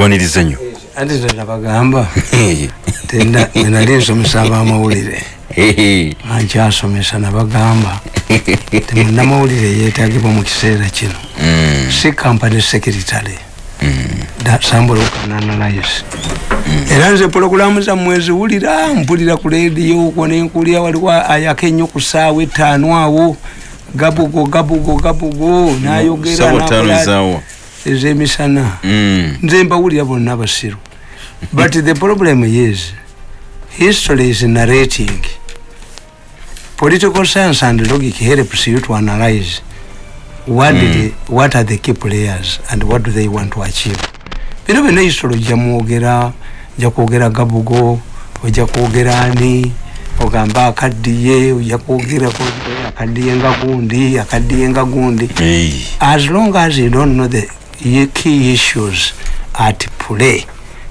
akwaniriza nnyo anti tenabagamba nali nsomesa abamawulire ankyasomesa nabagamba temunamawulire yetagibwa mu kiseera kino. Si kampany secretary. Sambula okananalyes era nze pologulamu zammwe ziwulira mpulira ku lediyo okwo nenkulira waliwo ayaka ennyo ku saawa etaano awo. Gabugo gabugo gabugo nayogera ezemisana. Nze mbawulira bonna basiru but the problem is history is narrating. Political science and logic helps you to analyze what, mm. the, what are the key players and what do they want to achieve. Bino bino history ojja mwogera ojja kwogera gabugo ojja kwogera ani ogamba akaddiye ojja kwogera akaddiye nga gundi akaddiye nga gundi as long as you don't know the key issues at play.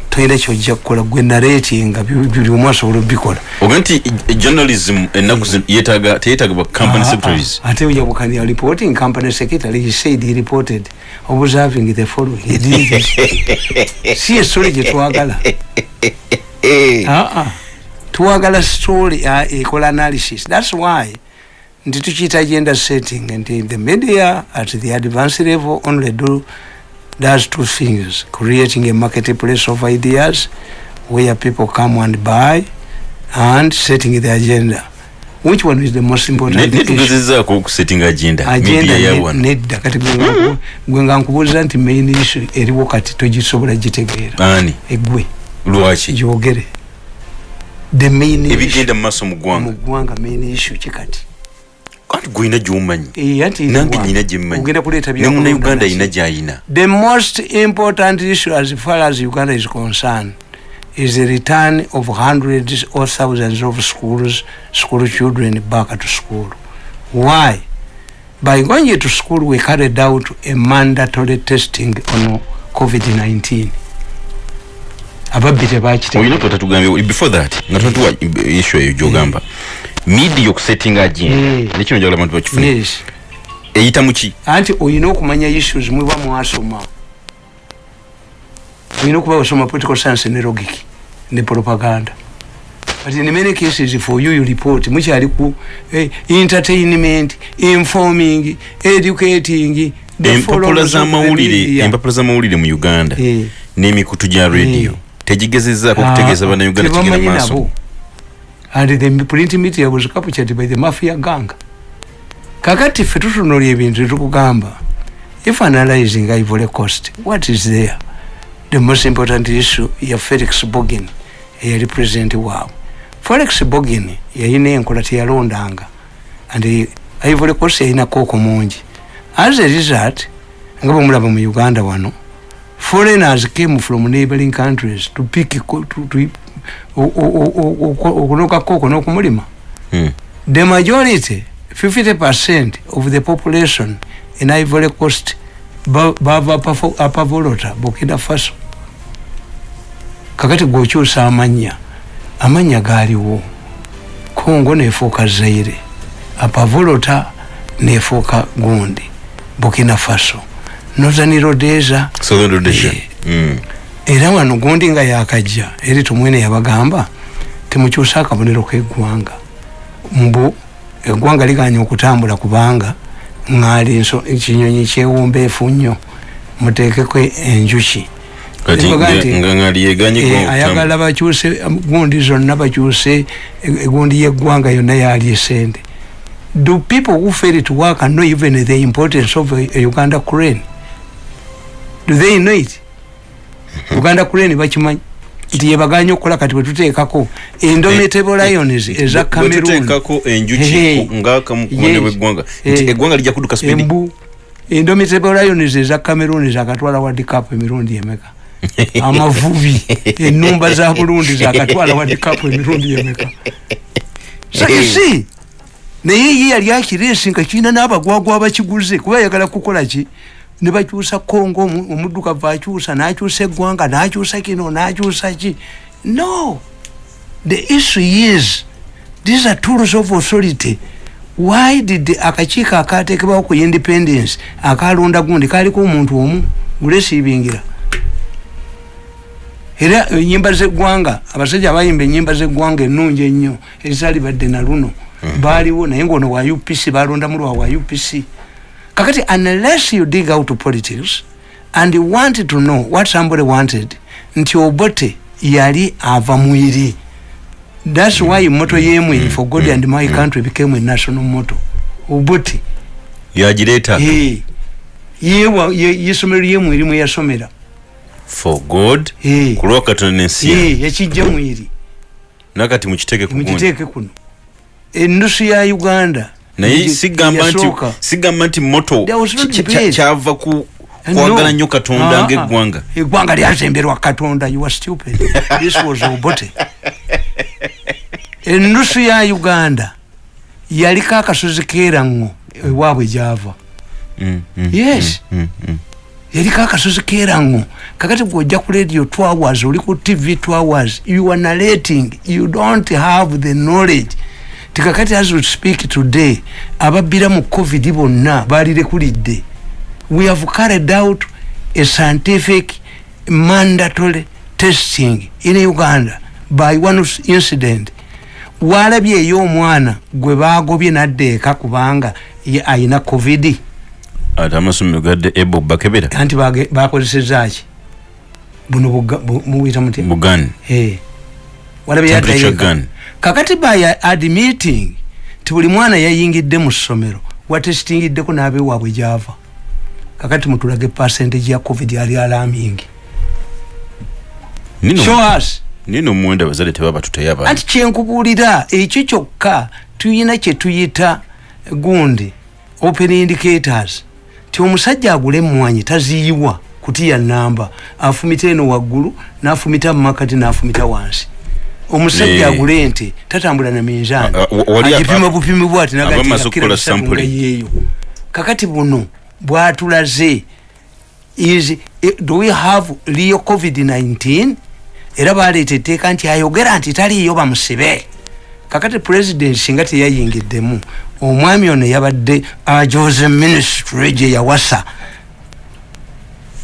Toyina kyojja kukola gwe naratinga buli omu asobola obikola. Oga nti journalism yetaga teyetaga ba company secretaries? ate oja bukania reporting company secretary he said he reported observing the following. He did it si esole gye twagala. Twagala story ekola analysis. That's why nti tukiyita agenda setting nti the media at the advanced level only do does two things. Creating a marketplace of ideas where people come and buy and setting the agenda. Which one is the most important setting agenda. Agenda nedda kati gwenga nkubuuliza nti main issue eriwo kati togisobola gitegeera. Ani? Egwe. Lwaki? Gyogere. The main ebigenda mu maaso mu ggwanga. Mu ggwanga main issue kikati anti gwina gyomanyi? Eh, nange nina gyemmanyinemuna uganda yina gyayina. the most important issue as far as uganda is concerned is the return of hundreds or thousands of schools school children back to school. Why? By going to school we carried out a mandatory testing on covid-19 ababbi tebakiteoyina before that nga tunatuwa issue eyo gyogamba. Mm. Media okusettinga agenda nekino njagala abantu bakifune. Eyita muki anti oyina okumanya issues mwiba mwasoma. Oyina okuba wasoma political science ne logic ne propaganda. But in many cases for you you report mukyali ku eh, entertainment informing educating empapula zamawulire empapula zamawulire mu uganda eh. n'emikutu gya radio eh. tegigezezaako okutegeeza ah, bannayuganda kigenda maaso and the print media was captured by the mafia gang. Kakati ffe tutunula ebintu tukugamba if analyzing ivory coast what is there? The most important issue ya felix bogin eyali president waabwe felix bogin yayina enkola teyalondanga and ivory coast yayina kooko mungi as a result nga bwemulaba mu uganda wano foreigners came from neighboring countries to pick to, to, okunokako okwo nokumulima hmm. the majority 50 percent of the population in ivory coast bava apavolota bukina faso kakati gwokyusa amanya amanya galiwo congo nefuuka zaire apavolota nefuuka gundi bukina faso northern rhodesia southern rhodesia yeah. mm. Era wano gundi nga yakajja eri tumwene yabagamba temukyusa akabonero keggwanga. Mbu eggwanga liganya okutambula kubanga ŋŋaali ekinyonyi kyewumbeefu nnyo muteekeko enjuki. Eh, ayagala bakyuse gundi zonna bakyuse egundi yeggwanga yonna yali esente do people who fail to work and know even the importance of a uganda crane. Do they know it uganda crane bakimanyi? Nti yebaganya okukola kati bwetuteekako indomitable eh, lions eh, eza cameroon. indomitable lions eza cameroon zakatwala wadicap emirundi emeka? Amavubi enumba za burundi zakatwala wadicap emirundi emeka? Sakisi naye ye yali akiresi nga kirina n'abagwagwa bakiguze kuba yagala kukola ki nebakyusa kongo omuddukavu akyusa nakyusa eggwanga nakyusa kino nakyusa ki? No. The issue is these are tools of authority. Why did akakiiko akatekebwawo ku independence akalonda gundi kaliko omuntu omu? Gulesiibingira era enyimba zeggwanga abasajja abayimba enyimba zeggwanga ennungi ennyo ezaali badde na luno. Mhm. baaliwo naye ngaono wa upc balondamu lwa wa upc kakati unless you dig out politics and you want to know what somebody wanted nti obote yali ava mwiri thats why moto yemwiri for god and my country became a national moto. Obote. Yagireeta Eh, yewa ye- yesomero lyemwiri mweyasomera for god Eh. ku lwakatonda nensi. Eh, yakijja mwiri nakati mukiteeke mukiteeke kuno. Enusu ya uganda naye sigamba nti sigamba nti moto kyava ku kwagala nnyo katonda ngaeggwanga eggwanga lyazemberwa katonda you are stupid. This was obote enusu ya uganda yaliko akasozi kerango ewaabwe gyava. Mm, mm, Yes. mm, yaliko akasozi kerango kakati gwojja ku radio two hours oli ku tv two hours you are narrating. You don't have the knowledge tikakati as we speak today ababbira mu covid bonna balirekulidde we have carried out a scientific mandatory testing in uganda by one incident. Walabye eyo omwana gwe bagobye nadda eka kubanga ayina covid. Ate amasomero gadde ebo bakebera. Anti bakozesezaki buno buga- bu- mubuyita mutya bugan Eh. walabye yaddayo. Kakati by admitting ti buli mwana yayingidde mu ssomero watesitingiddeko n'abewaabwe gyava? Kakati mutulage percentage ya covid ali alamingi show us. Nino muwenda abazadde tebaba tuteyo abaana anti kyenkubuulira ekyo kyokka tuyina kyetuyita gundi open indicators ti omusajja agula emmwanyi taziyiwa kutiya namba afumita eno waggulu n'afumita mumakati n'afumita wansi omusajja agula ente tatambula na minzaani wali agipima bupimi bwati okukola sampling. yeeyo. Kakati buno bwatulaze is eh, do we have real covid-19 era baleeta etteeka nti ayogera nti taliiyo bamusibe. Kakati president singa teyayingiddemu omwami ono yabadde ajoze ministry gye yawasa.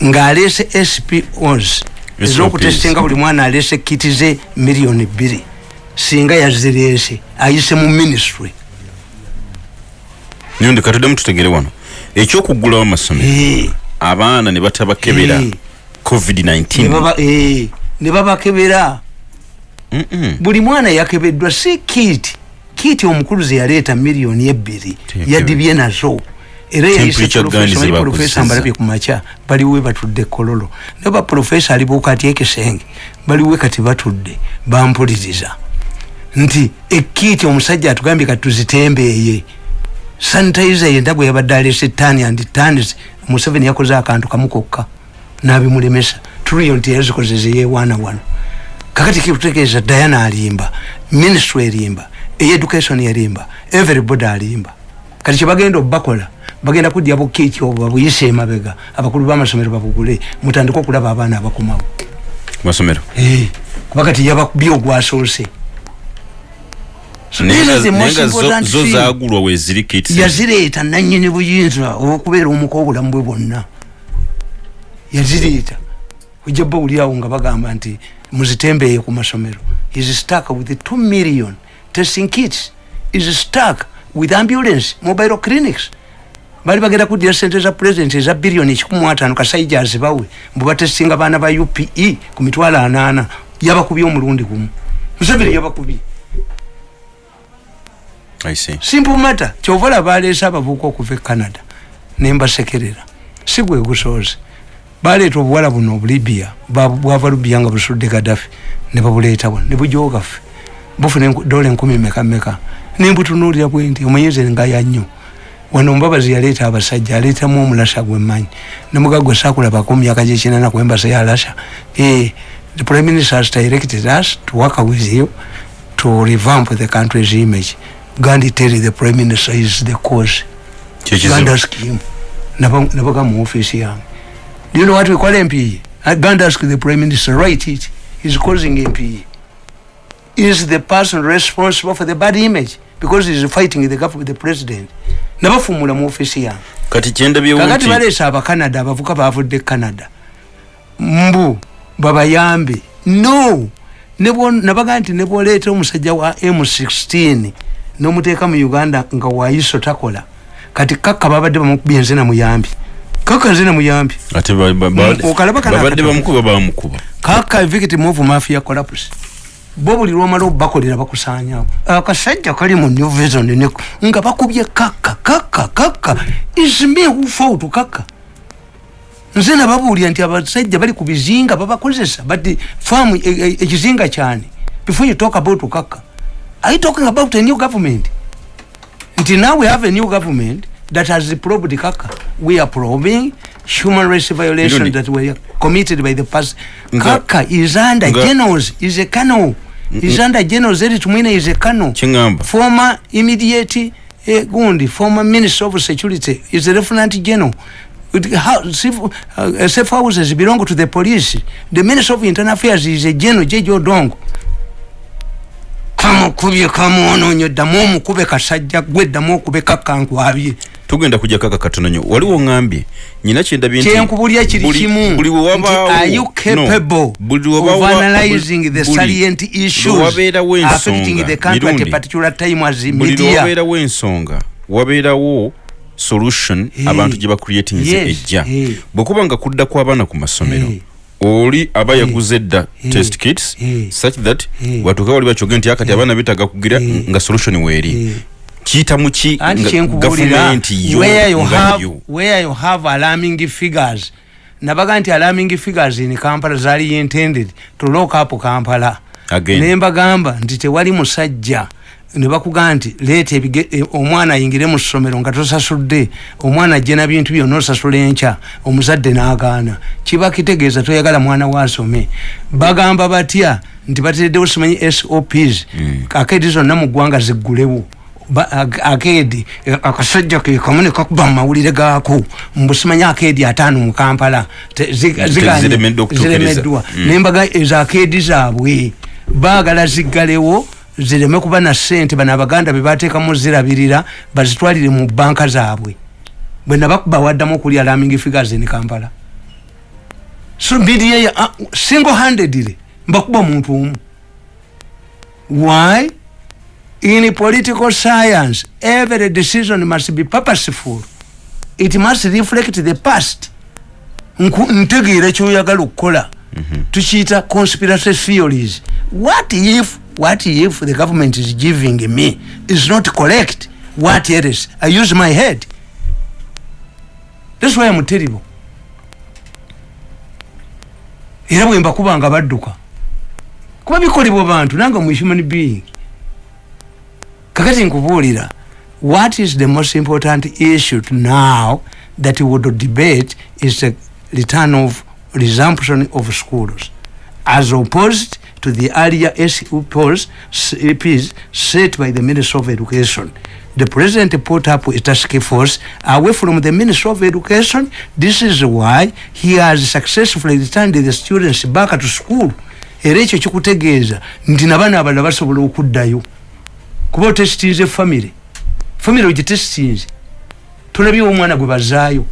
Ng'aleese spos ez'okutestinga buli mwana aleese kiti ze miliyoni bbiri singa yazireese ayise mu ministry. Niyo ndi katuddemu tutegere wano. Ekyokugulawo amasomero abaana ne batabakebera Eh. covid-19. Ne baba- ne babakebera buli mwana yakebeddwa si kiti kiti omukulu ze yaleeta miliyoni ebbiri yadibye nazo era gun ze bakozeseza. profesa mbalabye ku makya baliwe batudde kololo. Naye baprofesa alibuuka ati ekisenge baliwe kati batudde bampuliriza. Nti ekiti omusajja atugambye kati tuzitembeeye. Sanitizer yenda gwe yabadde alese tani and tanis museveni yakoze akantu kamu kokka nabimulemesa. Tuliyo nti yazikozeze yewaana wano. Kakati kitutegeeza diana alimba ministry erimba eyeducation erimba everybody alimba. Kati kyebagenda obakola bagenda kudya bukiiki obwo babuyise emabega. Abakulu b'amasomero babugule mutandike okulaba abaana abakomawo masomero Eh, kuba kati yabakubye ogwasoose zo- zagulwa weziri kits yazireeta nanyini buyinza okubeera omuka obulamu bwe bwonna. Yazireeta ojja bawulirawo nga bagamba nti muzitembeeye ku masomero. Is stuck with 2 million testing kits is stuck with ambulance mobile clinics bali bagenda kuddira sente za president eza biliyoni ekikumu ataano kasaija azibawe mbu batesinga baana ba upe ku mitwalo anaana yabakubye omulundi gumu. Museveni yabakubye. Simple matter kyova olaba baleese abavubuka okuva e canada nembasekerera si gwe gusooze. Baleeta obuwala buno obulibia bwava lubia nga busudde gadafi ne babuleeta buno ne bujogaffe bufuna dola enkumi meka meka nembutunuulira bwendi omunyeze ngaya nnyo wano mubabazi yaleeta abasajja aleetamu omulasa gwemmanyi nemugagwe sakulabako myaka gyekinana kwembasa yalasha Eh, the prime minister has directed us to work with you to revamp the country's image. Gandhi tell the prime minister is the cause. Kyekizibu. gandhi ask him. Nabaga mu office yange do you know what we call mpe Uh, gandhi ask the prime minister write it. He's causing mpe is the person responsible for the bad image because he's fighting the government the president nabafumula mu office yange kati kyendabyewo kakati nti baleese abacanada abavuka bavudde canada mbu babayambe. No! Nabaga nti nebwoleeta omusajja wa m16 nomuteeka mu uganda nga waiso takola. Kati kaka babadde bamukubye nze namuyambi. Kaka nze namuyambi. Okalababadde bamukuba bamukuba kaka victim of mafia collapse bo buli lwomala obakolera bakusanyawo akasajja kali mu new vision nga bakubye kaka kaka kaka isme ufoutu kaka nze nababuulira nti abasajja bali ku bizinga babakozesa but faamu ekizinga e, e, kyani? Before you talk about kaka are you talking about a new government? Nti now we have a new government that has probed kaka we are probing human rights violation that were committed by the past. Kaka is under generals is a colonel is under generals eri tumwine is a colonel. Former immediate eh, gundi former minister of security is a lieutenant general. Uh, safe houses belong to the police. The minister of internal affairs is a general jeje odongo. Kamukubye kamuononye ddamu omukube kasajja gwe ddamu okube kakankwabye tugenda kujja kaka katono nyo waliwo ngambye nyina kyendabye nti kyenkubulya kiri kimu buli wabaawo are you capable no, of analyzing the salient issues affecting the country at a particular time as media buli wabeerawo ensonga wabeerawo solution hey. abantu gye bacreatinze yes. ejja hey. bwekuba nga kudda kw'abaana ku masomero hey. oli aba yaguze dda test kits such that hey. watuka wali bakyoge nti akati abaana betaga kugira nga solution weeri. Kiyita muki gavumenti yo where you have alarming figures? Nabaga nti alarming figures in kampala zaali intended to lock up kampala. Nembagamba nti tewali musajja nebakugamba nti leeta e, omwana ayingire mu ssomero nga tosasudde omwana ajje na bintu byonna osasula enkya omuzadde n'agaana. Kiba kitegeeza toyagala mwana wasome. Bagamba batya nti batereddewo simanyi sops mm. akeedi zonna mu ggwanga ziggulewo akeedi akasajja kekamu nekakuba mu mawulire gaako mbusimanyi akeedi ataano mu kampala ziremeddwa mm. nembaga ezo akeedi zaabwe baagala ziggalewo zireme kuba na sente bano abaganda bebateekamu zirabirira bazitwalire mu banka zaabwe. Bwenabakuba waddamu okulya laming figures ne kampala. So bda uh, single handedly mbakuba muntu omu. Why in political science every decision must be purposeful. It must reflect the past. Ntegeera kyoyagala okukola. Mm -hmm. tukiyita conspiracy theories. What if what if the government is giving me is not correct? What else? I use my head. That's why i'm terrible. Era bwe mbakuba nga badduka. Kuba bikolebwa bantu nange mu human being kakati nkubuulira what is the most important issue now that would debate is the return of resumption of schools as opposed to the earlier SUPs set by the Minister of Education. The President put up a task force away from the Minister of Education. This is why he has successfully returned the students back to school. era ekyo kikutegeeza nti nabaana abalala basobola okuddayo kuba otesitinze famire famire ogitesitinze tolabyewo omwana gwe bazaayo.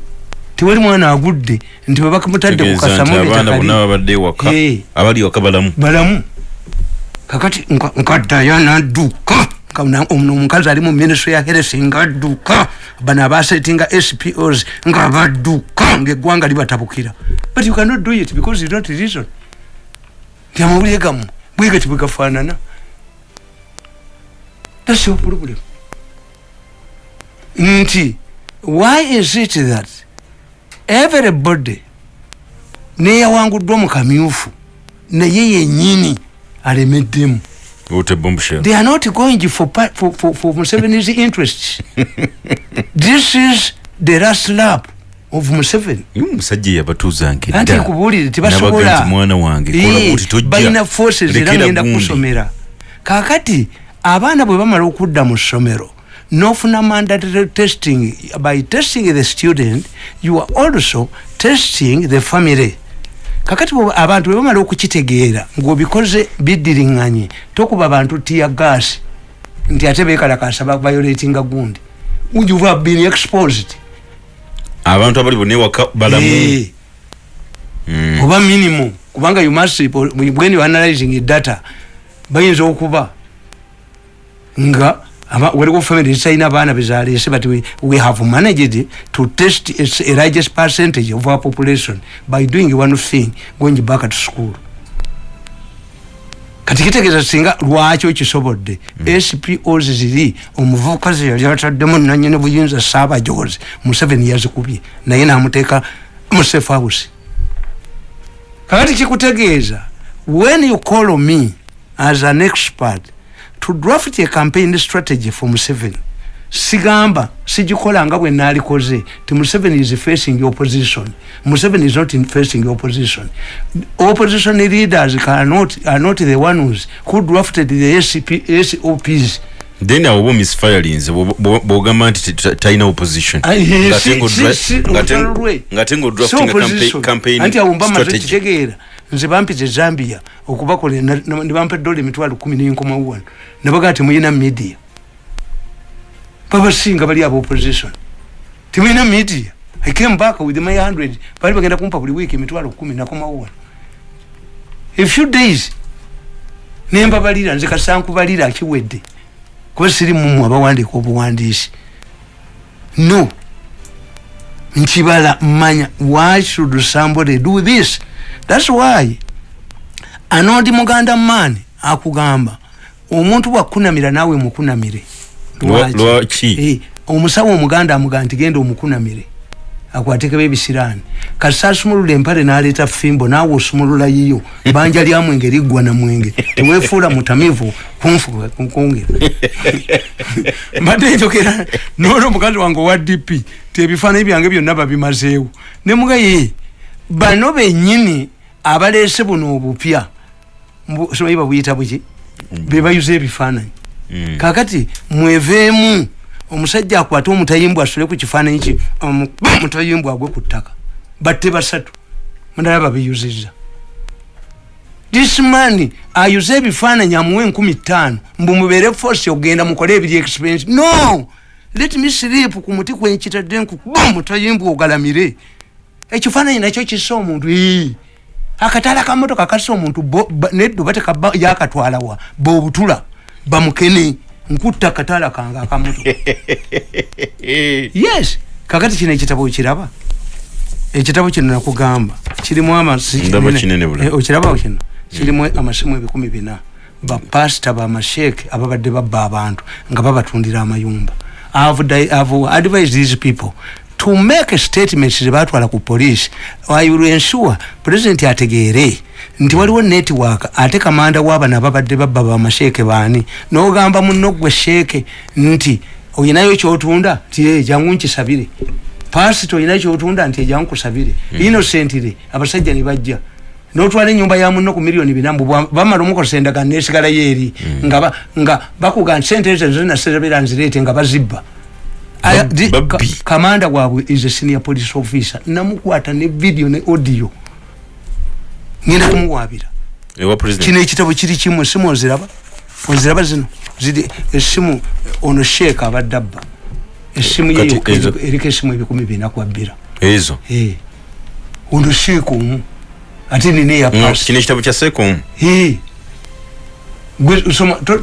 Tewali mwana agudde nti webakamutadde kukasamubalamu kakati nkaddayo nadduka omukazi ali mu ministry ya heres ngaadduka bano abasetinga spos nga badduka ngaeggwanga libatabukira. But you cannot do it because you not reason. Nti amawulire gamu bwegati bwegafaanana thats your problem. Nti why is it that everybody neyawanguddwa mu kamyufu naye yenyini alemeddemu they are not going for, for, for, for museveni's interests. This is the last lap of museveni. Musajja yabatuzange anti nkubuulire tebasobola balina forces era ngenda kusomera. Kakati abaana bwe bamala okudda mu ssomero nofuna mandatory testing by testing the student you are also testing the family. Kakati abantu bwebamala okukitegeera ngaobikoze bidiriŋŋanye tokuba abantu tiya gas nti ate bekalakasa violatinga gundi. You have been exposed? Abantu abali bonna ewaka balamu. Mm. oba minimum kubanga you must when you analyzing data bayinza okuba nga waliwo family zitalina abaana bezalese but we, we have managed to test a, a largest percentage of our population by doing one thing going back to school. Kati kitegeeza singa lwaki okisobodde? Mm. spos ziri omuvubuka ze yali ataddemu nanyini buyinza saabajozi museveni yazikubye naye namuteeka mu safe house. Kakati kikutegeeza when you call me as an expert to draft a campaign strategy for museveni. Sigamba sijikola nga bwe nalikoze ti museveni is facing opposition. Museveni is not in facing opposition. Opposition leaders are not, are not the ones who drafted the SCP, sops then awo misfirings bwogamba nti talina opposition. Anti awo mbamaze kitegeera nze bampize zambia okubakola nebampa edola emitwalo kumi nenkomawan nebagaa temuyina media. Babasinga bali aba opposition. Temuyina media. I came back with my hundred. Bali bagenda kumpa buli wiiki emitwalo kumi nakomawan a few days. Nembabalira nze kasankubalira akiwedde kuba siri mumu abawandiika obuwandiisi. No. Nkibala mmanya why should somebody do this? Thats why. Anondi muganda maani akugamba omuntu bwakunamira naawe mukunamire. Lwaki? eh, omusawo omuganda amugaa nti genda omukunamire akwateko bebisirani. Kati sasumulula empale naleta fimbo nawe osumulula yiyo. Banja lya mwenge liggwa na mwenge. Tewefuula mutamivu kunfukongera mbadde njogera nolwo omukazi wange owa dp tebifaananyi byange byonna babimazeewo. Nemugaye bano benyini abaleese buno obupya somayi babuyita buki? Bebayuza ebifaananyi. Mm. kakati mweveemu omusajja akwate omutayimbwa asule ku kifaananyi ki? Omutayimbwa agwe ku ttaka. Batte basatu. Mundala babiyuziza disman ayuze ebifaananyi amuwe enkumi ttaano. Mbu mubeere force ogenda mukole ebiri expense. No! Let me slip ku muti kwenkitadde nkukuba omutayimbwa ogalamire. Ekifaananyi nakyo kisa omuntu. Akatala kamotoka kasa omuntu. Neddo batekaba yakatwalawa bobutula bamukene nkutta akatala kange akamoto yes kakati kino ekitabo okiraba. Ekitabo kino nakugamba kirimu amaokiraba kino kirimu amasimu ebikumi bina. Bapasita bamasheeke ababadde babba abantu nga babatundira amayumba. Advise these people to make statements zebatwala ku police. I will ensure president ategeere nti waliwo network ate kamanda wabana babadde babba bamasheeke baani? Nogamba muno gwe sheeke nti oyinayo kyotunda nti e jangu nkisabire. Pasito oyinayo kyotunda nti ejangu kusabire mm -hmm. innocentire abasajja nibajja notwala enyumba ya muno ku miliyoni binambu bamala omukozesa endagano nesigalayo eri mm -hmm. nga, nga bakuga nti sente ezo zinasebera nzireete nga bazibba. Kamanda wabwe is a senior police officer. Namukwata ne video ne audio ngenda kumuwabira. Kino ekitabo kiri kimu esimu oziraba? Oziraba zino? Ziri esimu ono sheeka abadde abba. Esimu eriko esimu ebikumi bina kwabbira ezo? Ono sheeka omu. Ate nina eyakino ekitabo kya seeka omu?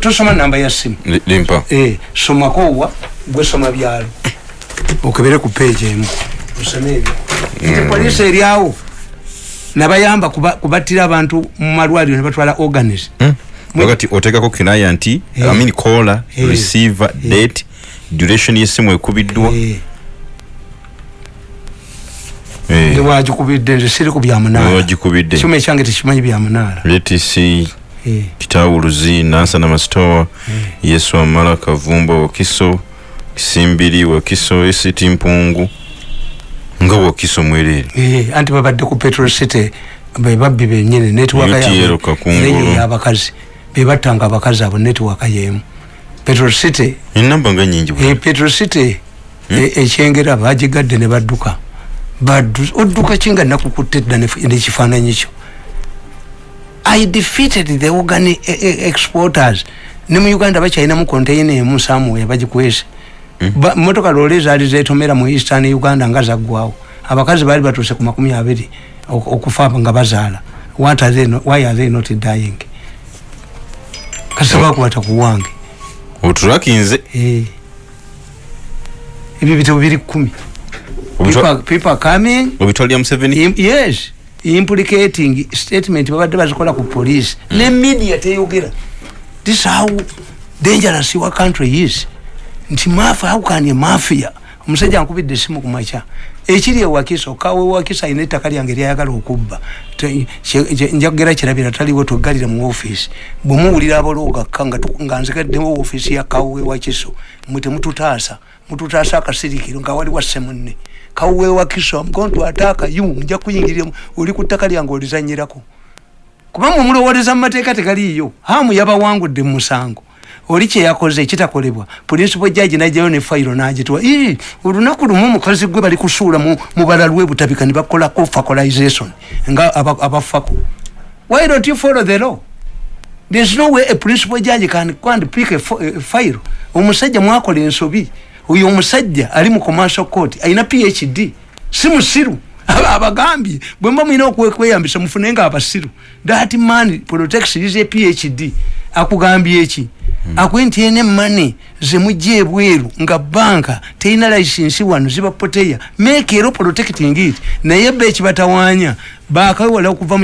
Tosoma namba ya simu somako owa gwesoma byalo. Okebere ku page emu. Osome ebyo. Mm. polisi eryawo nabayamba kubatira abantu mumalwaliro nebatwala organis hmm? wakati otekako kinaya nti. I mean caller hey. receiver hey. date duration yesimu ekubiddwa wagikubidde nze siri ku byamunaaragikubidde kyuma ekyange tekimanyi byamunaara atc kitawuluzi nansana masitowa yesu amala kavumba wakiso kisimbiri wakiso esiti mpungu nga wakiso mwerere anti babadde ku petrol city bebabbi benyini netwakayabakazi bebattanga abakazi abo netwaka yemu. Petrol city enamba nga nyingi petrol city ekyengera bagigadde ne badduka. Odduka kinga nakukutte edda nekifaananyi kyo? I defeated the organ e, e, exporters. Ne mu uganda bakyalinamu containa emu samuwe bagikwese. Motoka lole zaali zetomera mu eastern uganda nga zaggwawo abakazi baali batuuse ku makumi abiri okufa nga bazaala. Why are they not dying? Kasaba kwata kuwange otulakinze eh. Ebyo bitabo biri kumi people, coming. Obitwalira museveni? Yes. Implicating statement babadde bazikola ku police. Mm. ne media teyogera. This how dangerous your country is nti mafia how can a mafia? Omusajja ankubidde esimu kumakya ekiri ewakisa okawe ewakisa ayina ettaka lyange lyayagala okubba. Njagera kirabira taliwo toggalire mu ofiisi bwemuwulira abalogakka nga nzikaddewo ofiisi ya kawe ewakiso mwe temututaasa mututaasa akasirikiro nga wali wasse munne kawe ewakiso mgontu ataaka yu nja kuyingiriramu oli ku ttaka lyange olizanyirako. Kuba mumulowoleza mu mateeka tegaliiyo hamu yabawangudde mu musango oli kyeyakoze kitakolebwa principal judge najjayo ne fayiro nagitwa olunaku lumu omukazi gwe bali kusuula mu balalwe butabika ne bakolako facalization nga abafako. Why don't you follow the law? There's no way a principal judge can, can pick a, file. Omusajja mwakola ensobi. Oyo omusajja ali mu commercial court alina phd si musiru abagambye bwemba mwina okweyambisa mufune nga abasiru. That man protects is a phd akugambye eki? Hmm. akuwe nti ene mane zemujja ebweru nga banka terina licensi wano zibapoteya make ero protecting it. Naye be ekibatawaanya bakawewala okuva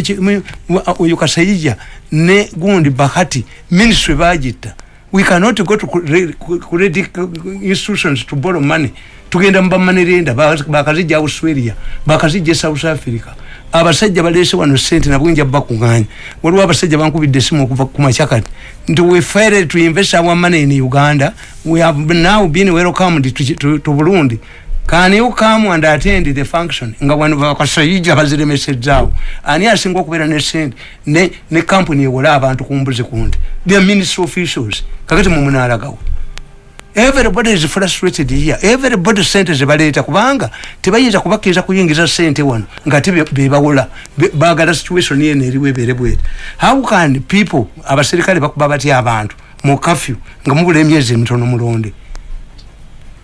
oyo kasayija ne gundi bahati ministry bagitta. We cannot go to credit institutions to borrow money tugenda mubamanerenda bakazijja australia bakazijja south africa. Abasajja balese wano sente nabwenja bakuganya waliwo abasajja bankubidde esimu okuva kumacyakati nti we failed to invest our money in uganda we have now been welcomed to, to, to burundi. Can you come and attend the function? Nga wano bakasayija baziremesezaawo ani asinga okubeera ne sente ne, ne kampuni ewola abantu kumbuzi kundi the ministry officials kakati mumunalagawo everybody is frustrated here. Everybody sente zebaleeta kubanga tebayinza kubakkiriza kuyingiza sente wano nga te bebawola bagala situation yeno eriwo ebere bwete how can people abaserikale bakuba batya abantu mu kafyu nga mubula emyezi emitono mulonde?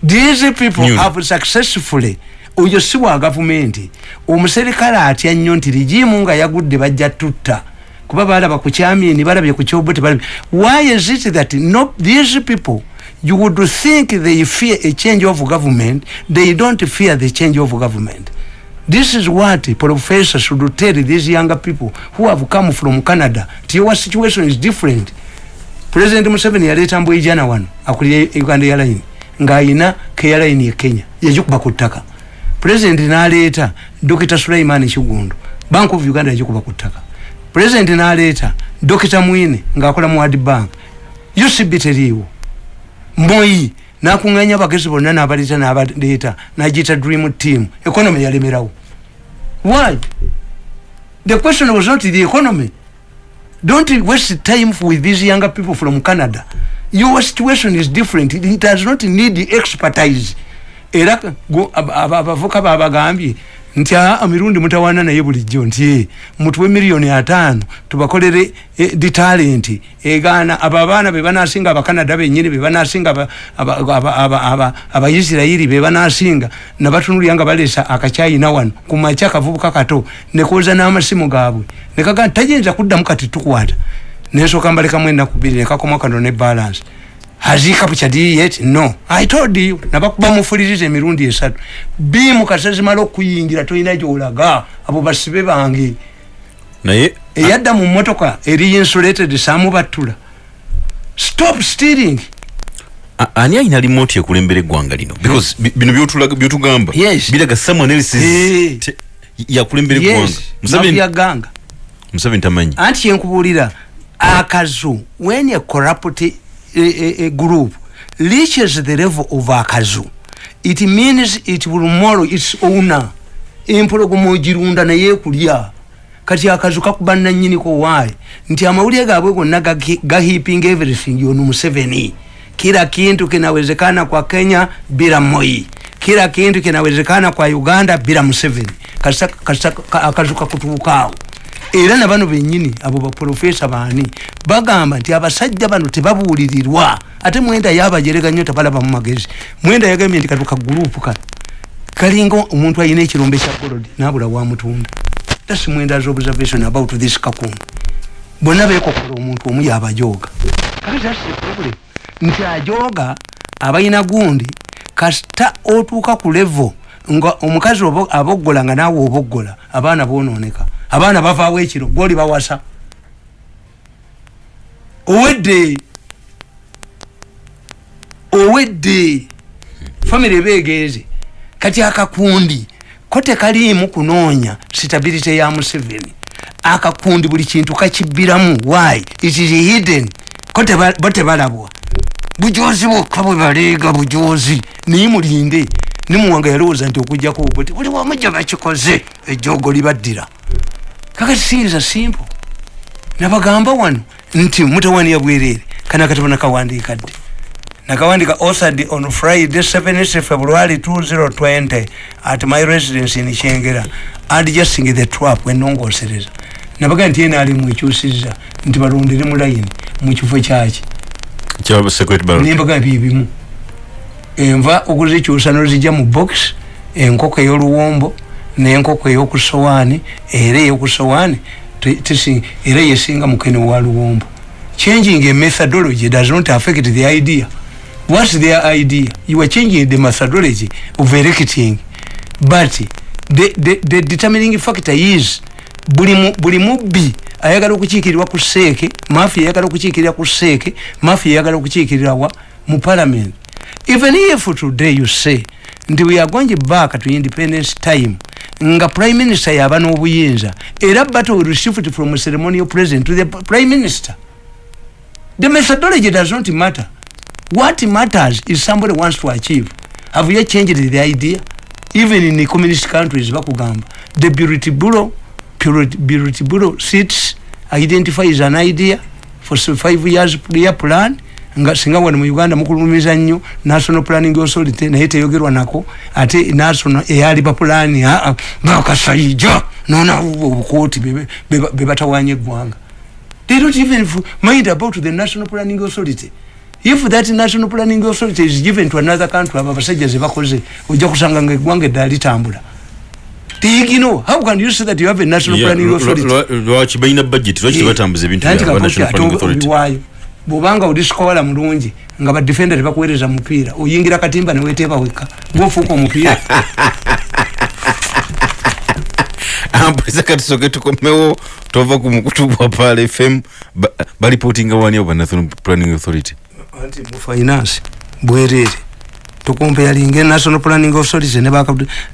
These people New. have successfully oyo si wa gavumenti omuserikale atya nnyo nti rigimu nga yagudde bajja tutta. Kuba balaba ku kyamini balabye ku kyobo tebalabye why is it that no, these people you would think they fear a change of government. They don't fear the change of government. This is what professors should tell these younger people who have come from canada your situation is different. President museveni yaleta mbweijana wano akulira uganda airline. Ngaayina kairline ye kenya. Yagikuba ku ttaka president naleeta dokita sulaiman kigundu bank of uganda yagikuba ku ttaka president naleeta dokita mwine ngaakola mu ward bank ucb teriiwo moyi nakunganya abagezi bonna nabaleta nabaleeta nagita dream team economy yalemerawo. Why? The question was not the economy. Don't waste time with these younger people from canada. Your situation is different. It does not need expertise. Era abavuka babagambye nti amirundi mutawana naye bulijjo. Nti mutuwe miliyoni ataano tubakolere e, di talenti egaana abo abaana bebanasinga abakanada benyini bebanasinga abaisirairi bebanasinga nabatunulya nga balesa akacyayina wano kumaca kavubuka kato nekoza n'amasimu gaabwe nekaga tayinza kuddamu kati tukwata. Nensooka mbalekamu ennaku bbiri nekakoma kano ne balance has he captured it yet no. I told you nabakuba mufuliriza emirundi esatu. Bimu kasazimala okuyingira tolina gyolaga abo basibe bange. Naye eyadda mu motoka eri insulated samubattula. Stop stealing ani ayina limoti ekulembera eggwanga lino? Because bino byotugamba. Biraga someone else yakulembera eggwanga. Museveni tamanyi anti yenkubuulira akazu when a corrupt a, a, a group. Reaches the level of akazu it means it will morrow its owner. Empologoma ogirunda naye kulya kati akazu kakuba nanyiniko wayi nti amawulire gaabwe gonna gahiping everything ono museveni kila kintu kinawezekana kwa kenya bila moi. Kila kintu kinawezekana kwa uganda bila museveni akazu kakutuukaawo era nabano benyini abo baprofesa baani bagamba nti abasajja bano tebabuulirirwa. Ate mwenda yabajerega nnyo tabalaba mu magezi. Mwenda yagambye nti katuka gurupu ka kalinga omuntu ayina ekirombe kya golodi nabula wamutunda thats mwenda's observation about this kakunu bonna bekokola omuntu omu yabajooga. Kati thats the problem. Nti ajooga abalina gundi kasita otuuka ku levo nga omukazi aboggola nga naawe oboggola abaana bononeka abaana bavaawo ekiro gwoli bawasa. Owedde owedde famiry ebeegeeze kati akakundi ko tekaliimu kunoonya stability ya museveni? Akakundi buli kintu kakibbiramu why? It is hidden. Ko bo tebalabwa. Bujozi bwokka bwe baleega bujozi naye mulinde. Nimuwanga yalowooza nti okujjako obuti buli wamu gye bakikoze ejjoogo libaddira kakati siriza simple? Nabagamba wano nti mutawaniya bwereere kana katabo nakawandiika dde nakawandika authored on friday 7 february 2020 at my residence in kyengera adjusting the trap enongosereza nabaga nti yena ali mwekyusiza nti balondere mu layini mukifo kyaki? Nembaga byebimu enva okuzikyusa nozijja mu box enkoko ey'oluwombo n'enkoko ey'okusowaani era ey'okusowaani era yesinga mukene wa luwombo. Changing a methodology does not affect the idea. What's their idea? You are changing the methodology of erecting. But the, the, the determining factor is buli mubbi ayagala okukiikirirwa ku seeke mafia ayagala okukiikirira ku seeke mafia ayagala okukiikirira wa? Mu parliament. Even if today you say nti we are going back to independence time nga prime minister yaba n'obuyinza. Era battle will shift from a ceremonial president to the prime minister. The methodology does not matter. What matters is somebody wants to achieve. Have you changed the idea? Even in the communist countries bakugamba the beauty bureau bureau sits identifies an idea for five years year plan nga singa wano mu uganda mukulumiza nnyo national planning authority naye teyogerwa nako ate national eyaliba pulaani aa bakasaija nonawo obukooti bebatawanya eggwanga. They don't even mind about the national planning authority. If that national planning authority is given to another country abo abasajja zebakoze ojja kusanga nga eggwanga eddala litambula. Tigino how can you say that you have a national yeah, planning authority? lwaki balina budget? Lwaki tebatambuza ebintu bya national planning authority bwobanga oli sikola mulungi nga badefenda tebakuweereza mupiira oyingira katimba neweteeba wekka. Gwofuuka omupiira ampulisa katisoke tukomewo tova ku mukutu gwa pal fm balipotinga wani oba national planning authority? Anti mu finance bwereere tukompeyalinga national planning authority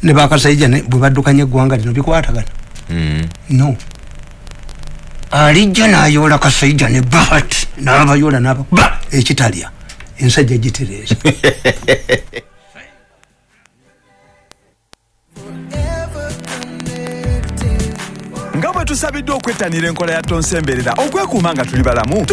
ne bakasaija bwe baddukanya eggwanga lino bikwatagana. No alijja nayola kasaija ne bahati nabayola naba ba ekitalya ensajja gitereeza nga bwe tusabiddwa okwettanira enkola ya tonsemberera okwekuuma nga tuli balamu